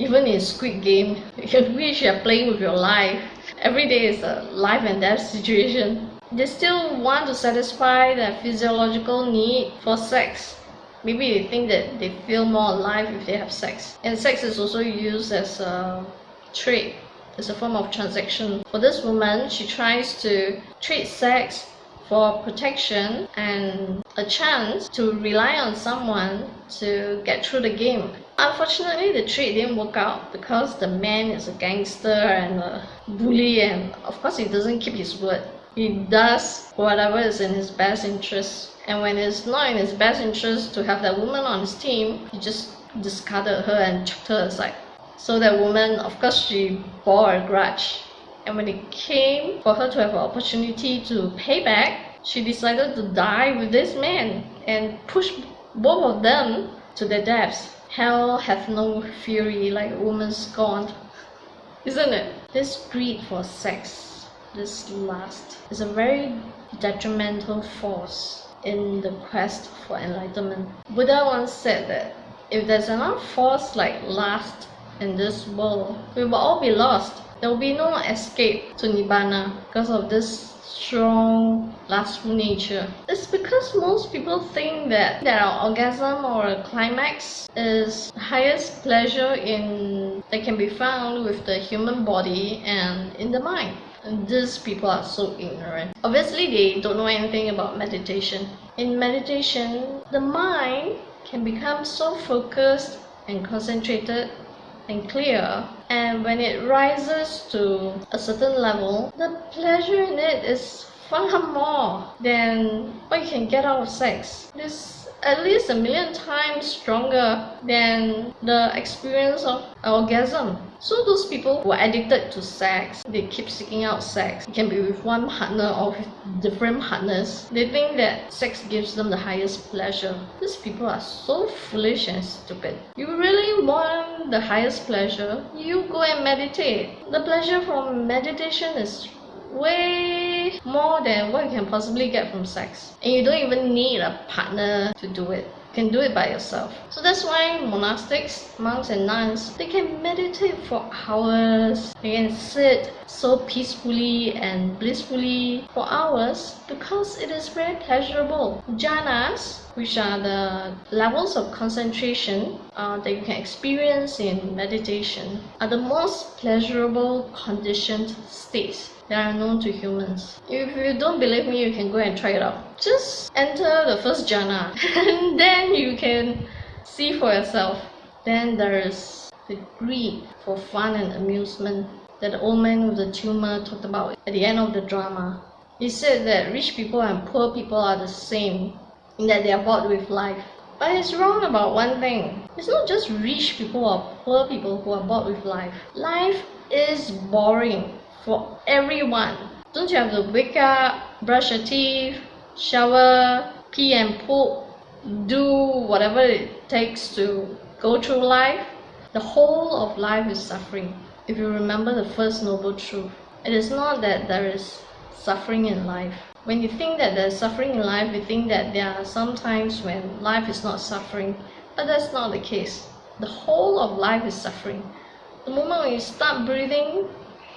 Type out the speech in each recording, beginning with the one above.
Even in Squid Game, you wish you're playing with your life. Every day is a life and death situation. They still want to satisfy their physiological need for sex. Maybe they think that they feel more alive if they have sex. And sex is also used as a trade, as a form of transaction. For this woman, she tries to trade sex for protection and a chance to rely on someone to get through the game. Unfortunately, the trade didn't work out because the man is a gangster and a bully and of course he doesn't keep his word. He does whatever is in his best interest and when it's not in his best interest to have that woman on his team, he just discarded her and chucked her aside. So that woman, of course, she bore a grudge and when it came for her to have an opportunity to pay back, she decided to die with this man and push both of them to their deaths. Hell hath no fury like a woman scorned. Isn't it? This greed for sex, this lust, is a very detrimental force in the quest for enlightenment. Buddha once said that if there's enough force like lust in this world, we will all be lost there will be no escape to Nibbana because of this strong lustful nature. It's because most people think that that our orgasm or a climax is highest pleasure in that can be found with the human body and in the mind. And these people are so ignorant. Obviously, they don't know anything about meditation. In meditation, the mind can become so focused and concentrated and clear and when it rises to a certain level the pleasure in it is far more than what you can get out of sex this at least a million times stronger than the experience of orgasm. So those people who are addicted to sex, they keep seeking out sex. It can be with one partner or with different partners. They think that sex gives them the highest pleasure. These people are so foolish and stupid. You really want the highest pleasure, you go and meditate. The pleasure from meditation is way more than what you can possibly get from sex. And you don't even need a partner to do it. Can do it by yourself. So that's why monastics, monks and nuns, they can meditate for hours. They can sit so peacefully and blissfully for hours because it is very pleasurable. Jhanas, which are the levels of concentration uh, that you can experience in meditation, are the most pleasurable conditioned states that are known to humans. If you don't believe me, you can go and try it out. Just enter the first jhana and then you can see for yourself. Then there is the greed for fun and amusement that the old man with the tumor talked about at the end of the drama. He said that rich people and poor people are the same in that they are bored with life. But he's wrong about one thing. It's not just rich people or poor people who are bored with life. Life is boring for everyone. Don't you have to wake up, brush your teeth, shower, pee and poop, do whatever it takes to go through life? The whole of life is suffering. If you remember the first noble truth, it is not that there is suffering in life. When you think that there's suffering in life, you think that there are some times when life is not suffering, but that's not the case. The whole of life is suffering. The moment you start breathing,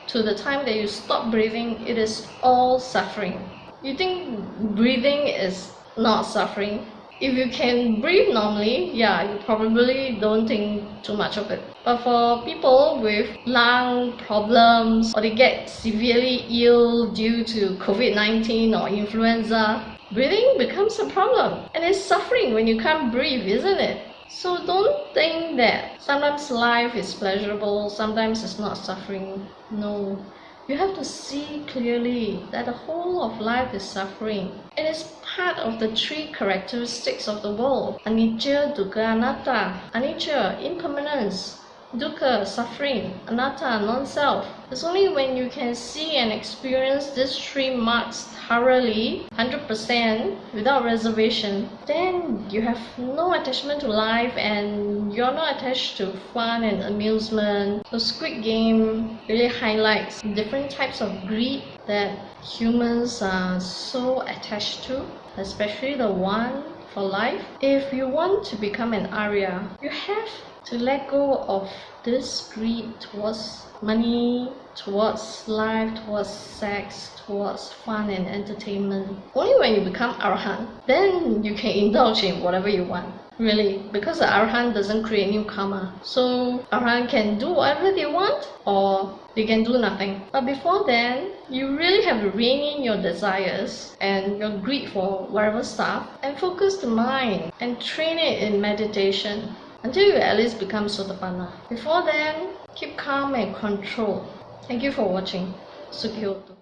to the time that you stop breathing, it is all suffering. You think breathing is not suffering? If you can breathe normally, yeah, you probably don't think too much of it. But for people with lung problems or they get severely ill due to COVID-19 or influenza, breathing becomes a problem. And it's suffering when you can't breathe, isn't it? So don't think that sometimes life is pleasurable, sometimes it's not suffering. No. You have to see clearly that the whole of life is suffering. It is part of the three characteristics of the world. Anicca, dukkha, anatta. Anicca, impermanence. Dukkha, suffering. Anatta, non-self. It's only when you can see and experience these three marks thoroughly, 100% without reservation, then you have no attachment to life and you're not attached to fun and amusement. The Squid Game really highlights different types of greed that humans are so attached to, especially the one for life. If you want to become an Arya, you have to let go of this greed towards money, towards life, towards sex, towards fun and entertainment. Only when you become arahant, then you can indulge in whatever you want. Really, because the arahant doesn't create new karma. So arahant can do whatever they want or they can do nothing. But before then, you really have to rein in your desires and your greed for whatever stuff and focus the mind and train it in meditation until you at least become Sotapanna. Before then, keep calm and control. Thank you for watching. Sukhihoto.